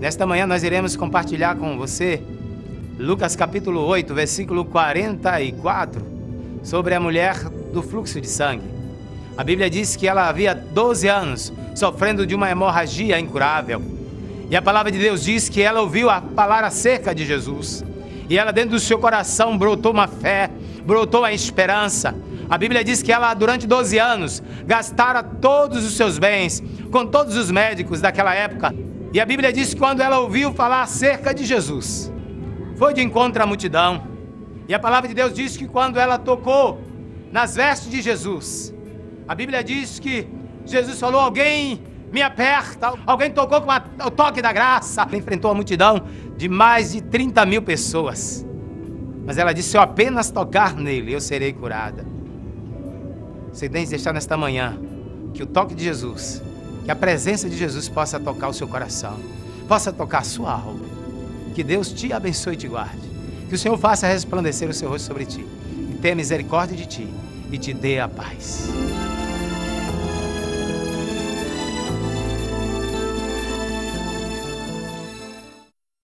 Nesta manhã nós iremos compartilhar com você Lucas capítulo 8, versículo 44, sobre a mulher do fluxo de sangue. A Bíblia diz que ela havia 12 anos sofrendo de uma hemorragia incurável. E a palavra de Deus diz que ela ouviu a falar acerca de Jesus. E ela dentro do seu coração brotou uma fé, brotou a esperança. A Bíblia diz que ela durante 12 anos gastara todos os seus bens com todos os médicos daquela época e a Bíblia diz que quando ela ouviu falar acerca de Jesus, foi de encontro à multidão. E a palavra de Deus diz que quando ela tocou nas vestes de Jesus, a Bíblia diz que Jesus falou: Alguém me aperta, alguém tocou com a, o toque da graça. Ela enfrentou a multidão de mais de 30 mil pessoas. Mas ela disse: Se eu apenas tocar nele, eu serei curada. Você tem que deixar nesta manhã que o toque de Jesus que a presença de Jesus possa tocar o seu coração, possa tocar a sua alma. Que Deus te abençoe e te guarde. Que o Senhor faça resplandecer o seu rosto sobre ti, e tenha misericórdia de ti e te dê a paz.